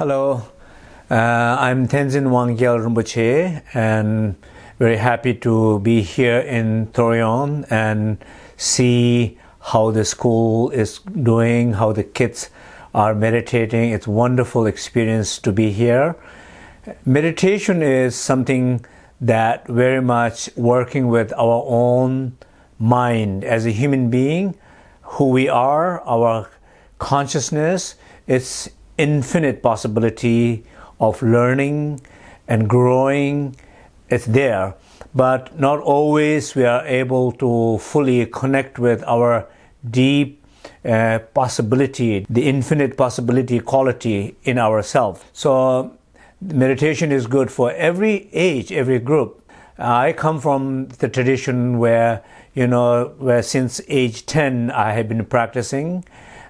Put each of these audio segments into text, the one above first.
Hello, uh, I'm Tenzin Wangyal Rinpoche and very happy to be here in Torreon and see how the school is doing, how the kids are meditating. It's wonderful experience to be here. Meditation is something that very much working with our own mind as a human being, who we are, our consciousness, it's infinite possibility of learning and growing. is there, but not always we are able to fully connect with our deep uh, possibility, the infinite possibility quality in ourselves. So meditation is good for every age, every group. I come from the tradition where, you know, where since age 10 I have been practicing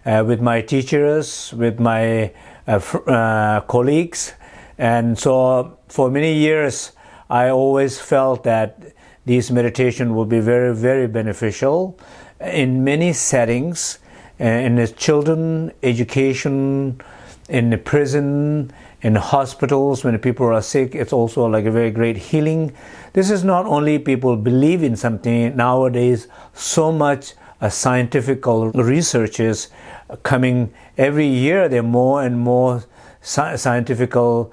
uh, with my teachers, with my uh, uh, colleagues. And so for many years, I always felt that this meditation would be very, very beneficial in many settings, uh, in the children, education, in the prison, in hospitals when people are sick it's also like a very great healing this is not only people believe in something nowadays so much scientific researches coming every year there are more and more sci scientific uh,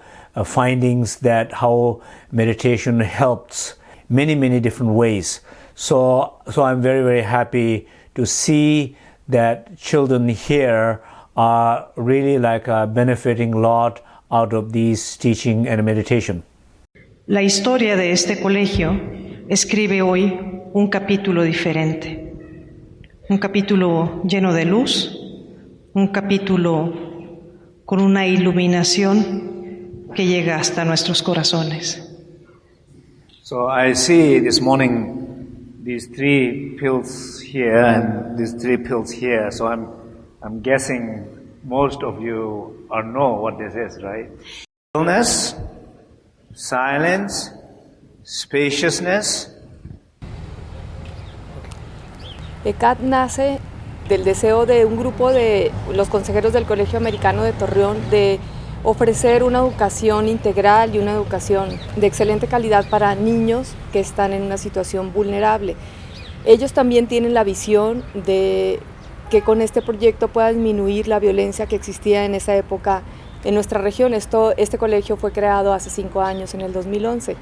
findings that how meditation helps many many different ways so so i'm very very happy to see that children here are really like uh, benefiting a lot out of these teaching and meditation. La historia de este colegio escribe hoy un capítulo diferente, un capítulo lleno de luz, un capítulo con una iluminación que llega hasta nuestros corazones. So I see this morning these three pills here and these three pills here. So I'm I'm guessing most of you or know what this is, right? Stillness, silence, spaciousness. ECAT nace del deseo de un grupo de los consejeros del Colegio Americano de Torreón de ofrecer una educación integral y una educación de excelente calidad para niños que están en una situación vulnerable. Ellos también tienen la visión de que con este proyecto pueda disminuir la violencia que existía en esa época en nuestra región. Esto, este colegio fue creado hace cinco años, en el 2011.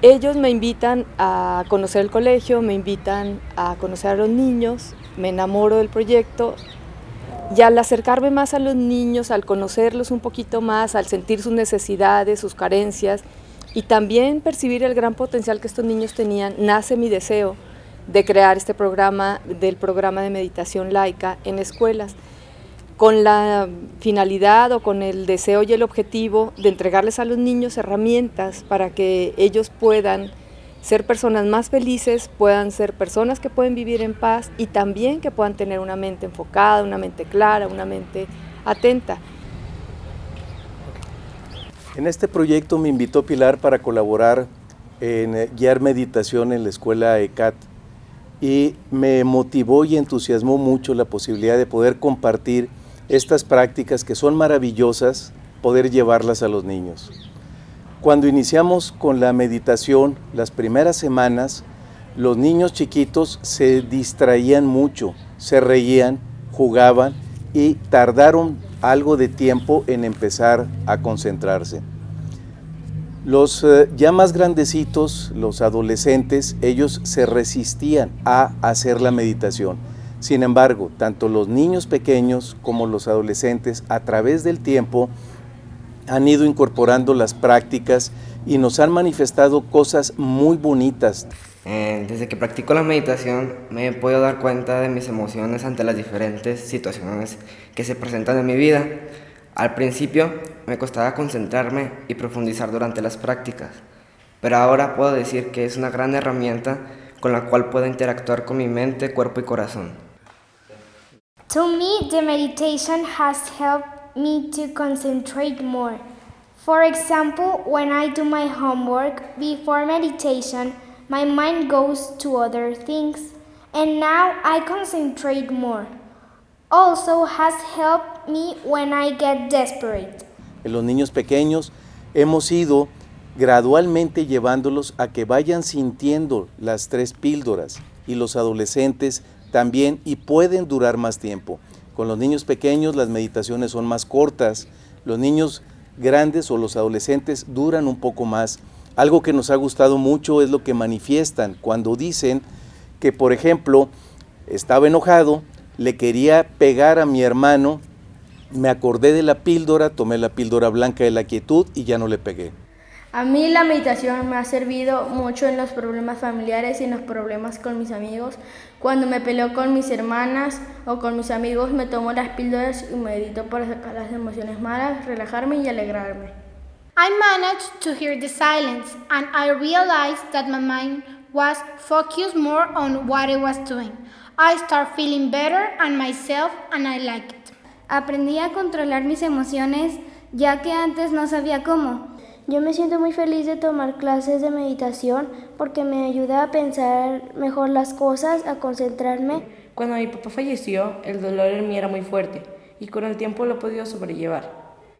Ellos me invitan a conocer el colegio, me invitan a conocer a los niños, me enamoro del proyecto. Y al acercarme más a los niños, al conocerlos un poquito más, al sentir sus necesidades, sus carencias y también percibir el gran potencial que estos niños tenían, nace mi deseo de crear este programa, del programa de meditación laica en escuelas, con la finalidad o con el deseo y el objetivo de entregarles a los niños herramientas para que ellos puedan ser personas más felices, puedan ser personas que pueden vivir en paz y también que puedan tener una mente enfocada, una mente clara, una mente atenta. En este proyecto me invitó Pilar para colaborar en guiar meditación en la escuela ECAT y me motivó y entusiasmó mucho la posibilidad de poder compartir estas prácticas que son maravillosas, poder llevarlas a los niños. Cuando iniciamos con la meditación, las primeras semanas, los niños chiquitos se distraían mucho, se reían, jugaban y tardaron algo de tiempo en empezar a concentrarse. Los eh, ya más grandecitos, los adolescentes, ellos se resistían a hacer la meditación. Sin embargo, tanto los niños pequeños como los adolescentes a través del tiempo han ido incorporando las prácticas y nos han manifestado cosas muy bonitas. Eh, desde que practico la meditación me podido dar cuenta de mis emociones ante las diferentes situaciones que se presentan en mi vida. Al principio me costaba concentrarme y profundizar durante las prácticas, pero ahora puedo decir que es una gran herramienta con la cual puedo interactuar con mi mente, cuerpo y corazón. To me, the meditation has helped me to concentrate more. For example, when I do my homework before meditation, my mind goes to other things, and now I concentrate more. Also has helped me when I get desperate. en los niños pequeños, hemos ido gradualmente llevándolos a que vayan sintiendo las tres píldoras y los adolescentes también y pueden durar más tiempo. Con los niños pequeños las meditaciones son más cortas, los niños grandes o los adolescentes duran un poco más. Algo que nos ha gustado mucho es lo que manifiestan cuando dicen que, por ejemplo, estaba enojado, le quería pegar a mi hermano, me acordé de la píldora, tomé la píldora blanca de la quietud y ya no le pegué. A mí la meditación me ha servido mucho en los problemas familiares y en los problemas con mis amigos. Cuando me peleo con mis hermanas o con mis amigos me tomo las píldoras y medito para sacar las emociones malas, relajarme y alegrarme. I managed to hear the silence and I realized that my mind was focused more on what I was doing. I start feeling better and myself and I like it. Aprendí a controlar mis emociones ya que antes no sabía cómo. Yo me siento muy feliz de tomar clases de meditación porque me ayuda a pensar mejor las cosas, a concentrarme. Cuando mi papá falleció, el dolor en mí era muy fuerte y con el tiempo lo he podido sobrellevar.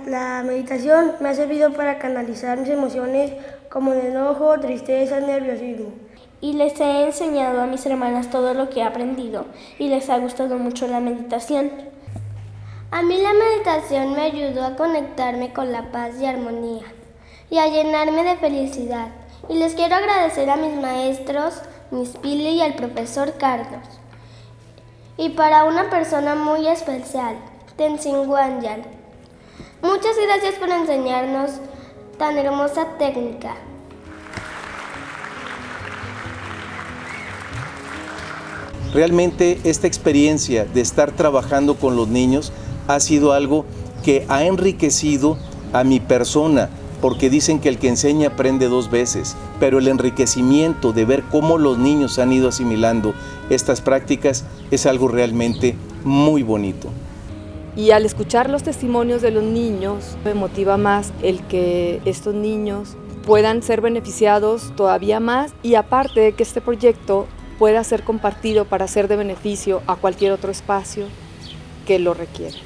La meditación me ha servido para canalizar mis emociones como el enojo, tristeza, nerviosismo. Y les he enseñado a mis hermanas todo lo que he aprendido y les ha gustado mucho la meditación. A mí la meditación me ayudó a conectarme con la paz y armonía y a llenarme de felicidad. Y les quiero agradecer a mis maestros, Miss Pili y al profesor Carlos. Y para una persona muy especial, Tenzin Wanyan. Muchas gracias por enseñarnos tan hermosa técnica. Realmente esta experiencia de estar trabajando con los niños ha sido algo que ha enriquecido a mi persona, porque dicen que el que enseña aprende dos veces, pero el enriquecimiento de ver cómo los niños han ido asimilando estas prácticas es algo realmente muy bonito. Y al escuchar los testimonios de los niños, me motiva más el que estos niños puedan ser beneficiados todavía más y aparte de que este proyecto pueda ser compartido para ser de beneficio a cualquier otro espacio que lo requiera.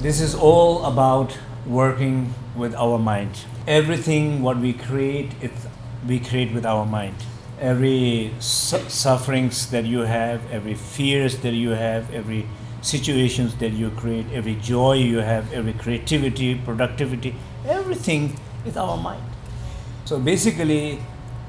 This is all about working with our mind. Everything what we create, it, we create with our mind. Every su sufferings that you have, every fears that you have, every situations that you create, every joy you have, every creativity, productivity, everything is our mind. So basically,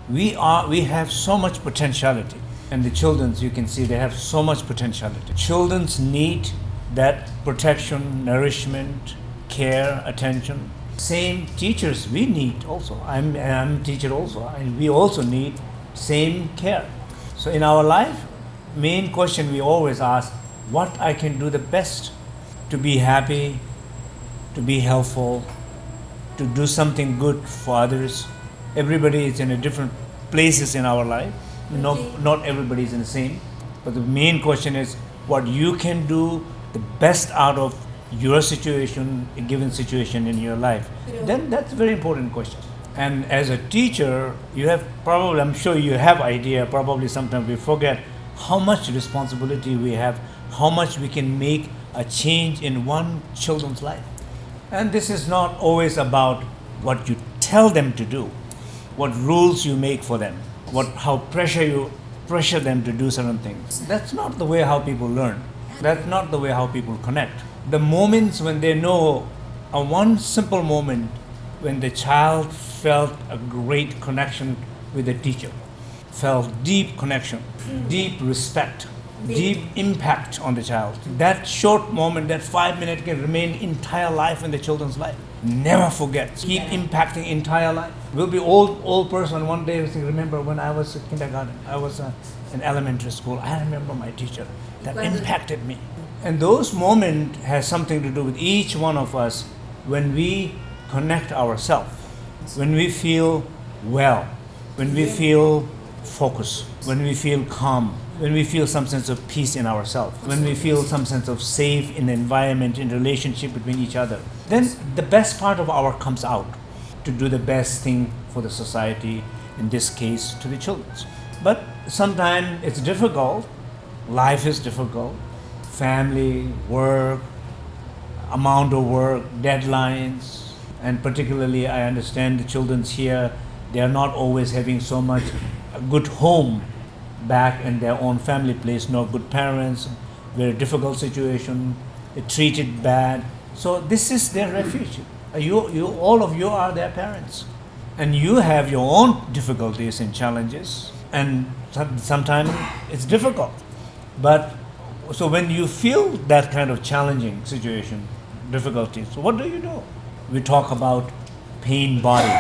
we are we have so much potentiality, and the childrens you can see they have so much potentiality. Childrens need that protection, nourishment, care, attention. Same teachers we need also. I'm, I'm a teacher also, and we also need same care. So in our life, main question we always ask, what I can do the best to be happy, to be helpful, to do something good for others. Everybody is in a different places in our life. Not, not everybody is in the same. But the main question is what you can do the best out of your situation, a given situation in your life, then that's a very important question. And as a teacher, you have probably, I'm sure you have idea, probably sometimes we forget how much responsibility we have, how much we can make a change in one children's life. And this is not always about what you tell them to do, what rules you make for them, what, how pressure you pressure them to do certain things. That's not the way how people learn. That's not the way how people connect. The moments when they know a one simple moment when the child felt a great connection with the teacher, felt deep connection, deep respect, deep impact on the child. That short moment, that five minutes can remain entire life in the children's life. Never forget. Keep impacting entire life. We'll be old old person one day. Remember when I was in kindergarten, I was uh, in elementary school. I remember my teacher that impacted me. And those moments has something to do with each one of us when we connect ourselves, when we feel well, when we feel focused, when we feel calm, when we feel some sense of peace in ourselves, when we feel some sense of safe in the environment, in relationship between each other, then the best part of our comes out to do the best thing for the society, in this case to the children. But sometimes it's difficult, life is difficult, family, work, amount of work, deadlines, and particularly I understand the children's here, they are not always having so much a good home back in their own family place, no good parents, very difficult situation, they treated bad. So this is their refuge. You, you, all of you are their parents. And you have your own difficulties and challenges. And sometimes it's difficult. But so when you feel that kind of challenging situation, difficulties, what do you do? We talk about pain body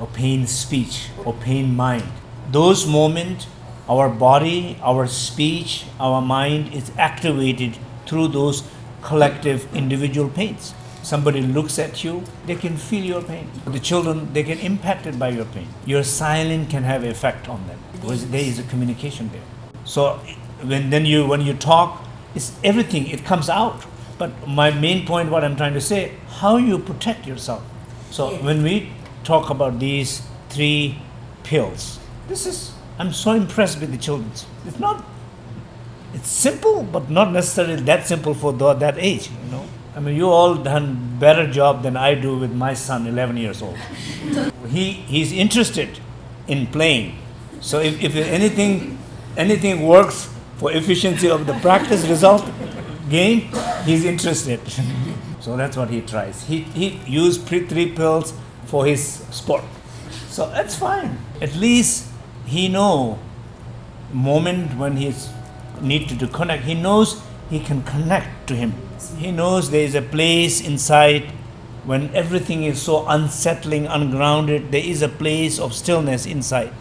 or pain speech or pain mind. Those moments, our body, our speech, our mind is activated through those collective individual pains. Somebody looks at you, they can feel your pain. The children, they get impacted by your pain. Your silence can have effect on them because there is a communication there. So when then you when you talk, it's everything, it comes out. But my main point, what I'm trying to say, how you protect yourself. So when we talk about these three pills, this is I'm so impressed with the children. It's not it's simple, but not necessarily that simple for the, that age, you know. I mean, you all done better job than I do with my son, 11 years old. he he's interested in playing. So if, if anything anything works for efficiency of the practice result game, he's interested. so that's what he tries. He he used pre three pills for his sport. So that's fine. At least he know moment when he's need to connect. He knows he can connect to him. He knows there is a place inside when everything is so unsettling, ungrounded, there is a place of stillness inside.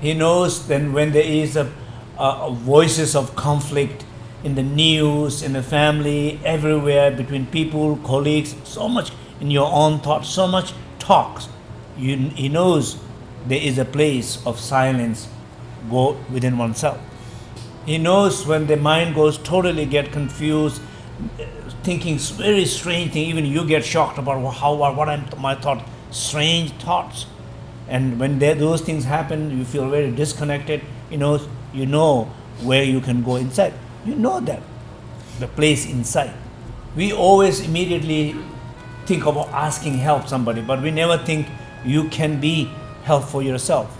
He knows then when there is a, a, a voices of conflict in the news, in the family, everywhere, between people, colleagues, so much in your own thoughts, so much talks. You, he knows there is a place of silence go within oneself. He knows when the mind goes totally get confused, thinking very strange thing. Even you get shocked about how what I'm my thought, strange thoughts. And when they, those things happen, you feel very disconnected. You know, you know where you can go inside. You know that the place inside. We always immediately think about asking help somebody, but we never think you can be help for yourself.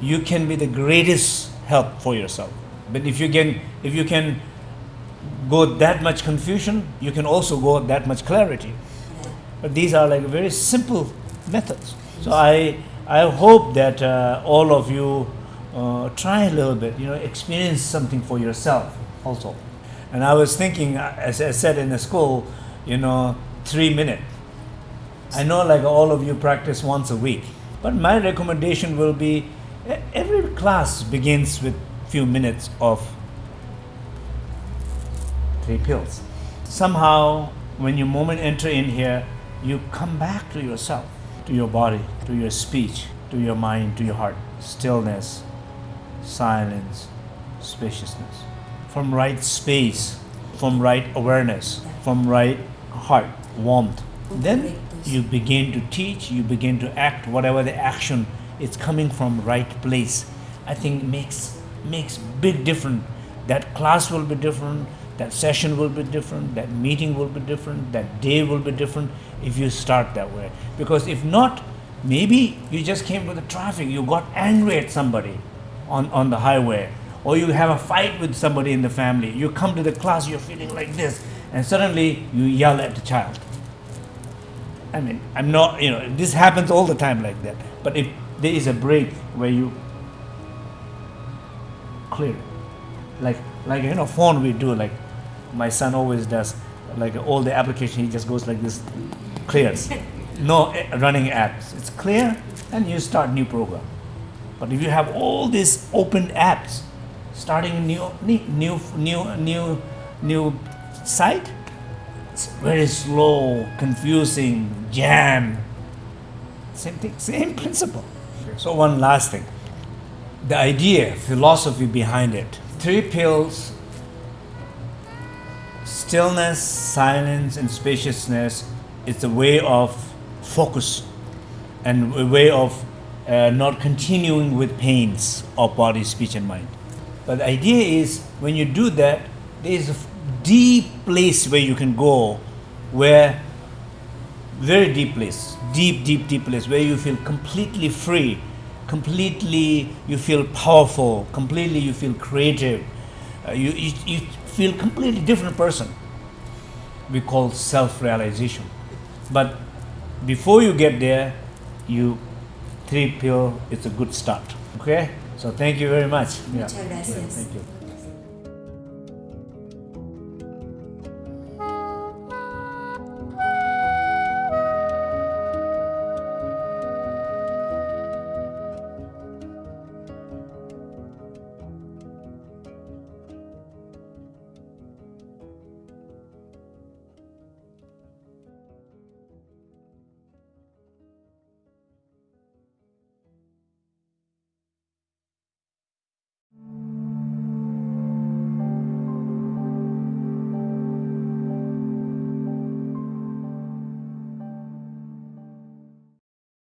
You can be the greatest help for yourself. But if you can, if you can go that much confusion, you can also go that much clarity. But these are like very simple methods. So I, I hope that uh, all of you uh, try a little bit, you know, experience something for yourself also. And I was thinking, as I said in the school, you know, three minutes. I know like all of you practice once a week, but my recommendation will be every class begins with few minutes of three pills. Somehow, when you moment enter in here, you come back to yourself, to your body, to your speech, to your mind, to your heart. Stillness, silence, spaciousness. From right space, from right awareness, from right heart, warmth. Then you begin to teach, you begin to act, whatever the action it's coming from right place. I think makes makes big difference. That class will be different, that session will be different, that meeting will be different, that day will be different if you start that way. Because if not, maybe you just came with the traffic, you got angry at somebody on, on the highway, or you have a fight with somebody in the family. You come to the class, you're feeling like this, and suddenly you yell at the child. I mean, I'm not, you know, this happens all the time like that. But if there is a break where you clear. Like like you know, phone we do like my son always does. Like all the application, he just goes like this, clears. No eh, running apps. It's clear, and you start new program. But if you have all these open apps, starting a new new new new new site, it's very slow, confusing, jam. Same thing, same principle. So one last thing the idea, philosophy behind it. Three pills stillness, silence, and spaciousness is a way of focus and a way of uh, not continuing with pains of body, speech, and mind. But the idea is when you do that, there is a deep place where you can go where very deep place deep deep deep place where you feel completely free completely you feel powerful completely you feel creative. Uh, you, you, you feel completely different person. We call self-realization. But before you get there you three pill it's a good start. Okay? So thank you very much. Muchas Yeah. gracias. thank you